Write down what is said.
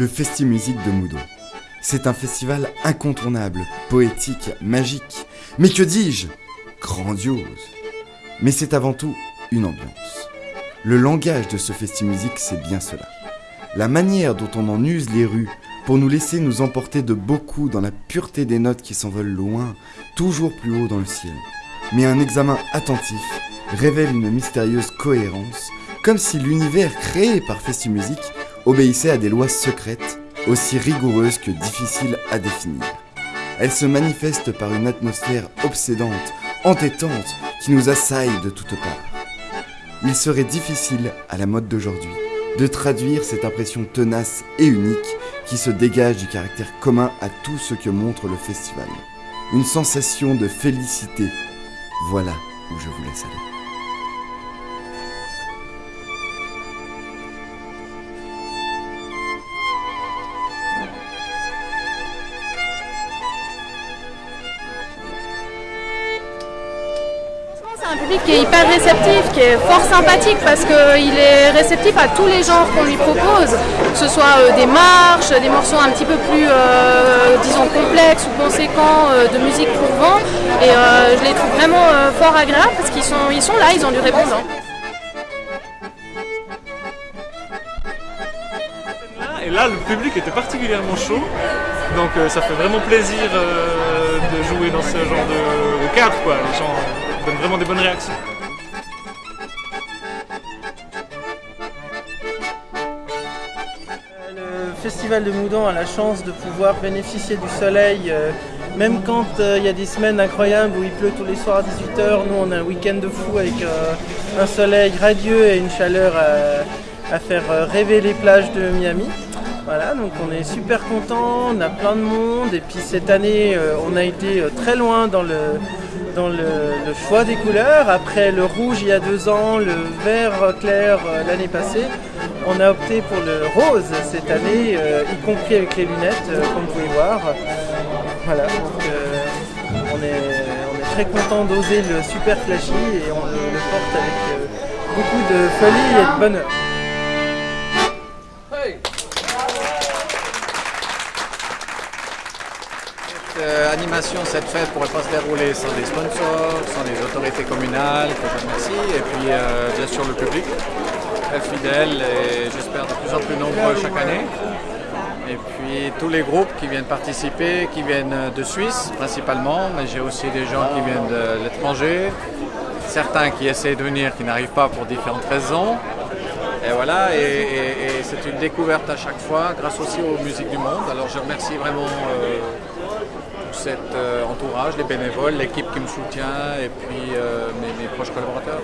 le Festi Musique de Moudon. C'est un festival incontournable, poétique, magique, mais que dis-je Grandiose. Mais c'est avant tout une ambiance. Le langage de ce Festi Musique, c'est bien cela. La manière dont on en use les rues pour nous laisser nous emporter de beaucoup dans la pureté des notes qui s'envolent loin, toujours plus haut dans le ciel. Mais un examen attentif révèle une mystérieuse cohérence, comme si l'univers créé par Festi Musique obéissait à des lois secrètes, aussi rigoureuses que difficiles à définir. Elle se manifeste par une atmosphère obsédante, entêtante, qui nous assaille de toutes parts. Il serait difficile, à la mode d'aujourd'hui, de traduire cette impression tenace et unique qui se dégage du caractère commun à tout ce que montre le festival. Une sensation de félicité. Voilà où je vous laisse aller. Qui est hyper réceptif, qui est fort sympathique parce qu'il est réceptif à tous les genres qu'on lui propose, que ce soit euh, des marches, des morceaux un petit peu plus, euh, disons, complexes ou conséquents euh, de musique pour vent. Et je les trouve vraiment fort agréables parce qu'ils sont, ils sont là, ils ont du répondant. Et là, le public était particulièrement chaud. Donc ça fait vraiment plaisir de jouer dans ce genre de vraiment des bonnes réactions. Le Festival de Moudon a la chance de pouvoir bénéficier du soleil, euh, même quand euh, il y a des semaines incroyables où il pleut tous les soirs à 18h. Nous, on a un week-end de fou avec euh, un soleil radieux et une chaleur à, faire rêver les plages de Miami. Voilà, donc on est super content, on a plein de monde et puis cette année euh, on a été euh, très loin dans le, dans choix des couleurs. Après le rouge il y a deux ans, le vert clair euh, l'année passée, on a opté pour le rose cette année, y compris avec les lunettes comme vous pouvez voir. Voilà, donc on, est, on est très content d'oser le super flashy et on le, porte avec beaucoup de folie et de bonheur. Euh, animation, cette fête pourrait pas se dérouler sans des sponsors, sans les autorités communales, que je remercie, et puis euh, bien sûr le public, très fidèle et j'espère de plus en plus nombreux chaque année. Et puis tous les groupes qui viennent participer, qui viennent de Suisse principalement, mais j'ai aussi des gens qui viennent de l'étranger, certains qui essaient de venir, qui n'arrivent pas pour différentes raisons. Et voilà, et, c'est une découverte à chaque fois, grâce aussi aux musiques du monde. Alors je remercie vraiment euh, cet euh, entourage, les bénévoles, l'équipe qui me soutient et puis euh, mes, mes proches collaborateurs.